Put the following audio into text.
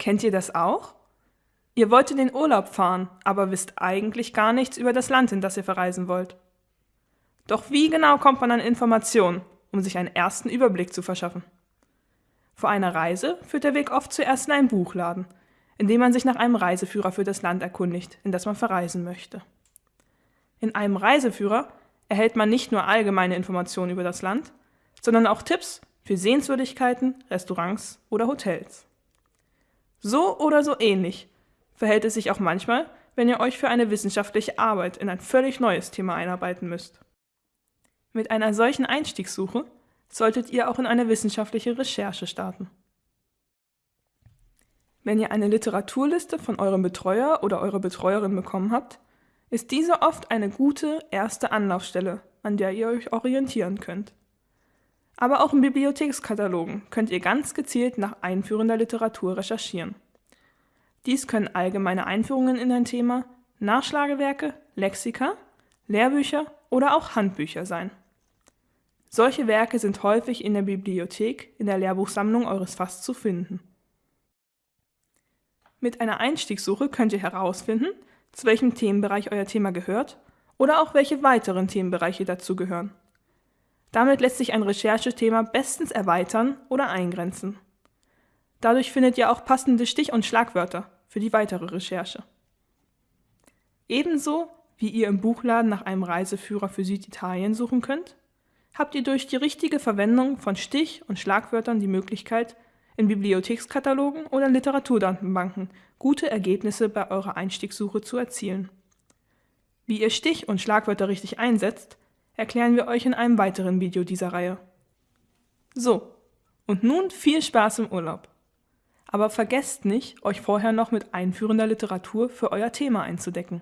Kennt ihr das auch? Ihr wollt in den Urlaub fahren, aber wisst eigentlich gar nichts über das Land, in das ihr verreisen wollt. Doch wie genau kommt man an Informationen, um sich einen ersten Überblick zu verschaffen? Vor einer Reise führt der Weg oft zuerst in einen Buchladen, in dem man sich nach einem Reiseführer für das Land erkundigt, in das man verreisen möchte. In einem Reiseführer erhält man nicht nur allgemeine Informationen über das Land, sondern auch Tipps für Sehenswürdigkeiten, Restaurants oder Hotels. So oder so ähnlich verhält es sich auch manchmal, wenn ihr euch für eine wissenschaftliche Arbeit in ein völlig neues Thema einarbeiten müsst. Mit einer solchen Einstiegssuche solltet ihr auch in eine wissenschaftliche Recherche starten. Wenn ihr eine Literaturliste von eurem Betreuer oder eurer Betreuerin bekommen habt, ist diese oft eine gute erste Anlaufstelle, an der ihr euch orientieren könnt. Aber auch in Bibliothekskatalogen könnt ihr ganz gezielt nach einführender Literatur recherchieren. Dies können allgemeine Einführungen in ein Thema, Nachschlagewerke, Lexika, Lehrbücher oder auch Handbücher sein. Solche Werke sind häufig in der Bibliothek in der Lehrbuchsammlung eures Fass zu finden. Mit einer Einstiegssuche könnt ihr herausfinden, zu welchem Themenbereich euer Thema gehört oder auch welche weiteren Themenbereiche dazu gehören. Damit lässt sich ein Recherchethema bestens erweitern oder eingrenzen. Dadurch findet ihr auch passende Stich- und Schlagwörter für die weitere Recherche. Ebenso wie ihr im Buchladen nach einem Reiseführer für Süditalien suchen könnt, habt ihr durch die richtige Verwendung von Stich- und Schlagwörtern die Möglichkeit, in Bibliothekskatalogen oder Literaturdatenbanken gute Ergebnisse bei eurer Einstiegssuche zu erzielen. Wie ihr Stich- und Schlagwörter richtig einsetzt, erklären wir euch in einem weiteren Video dieser Reihe. So, und nun viel Spaß im Urlaub. Aber vergesst nicht, euch vorher noch mit einführender Literatur für euer Thema einzudecken.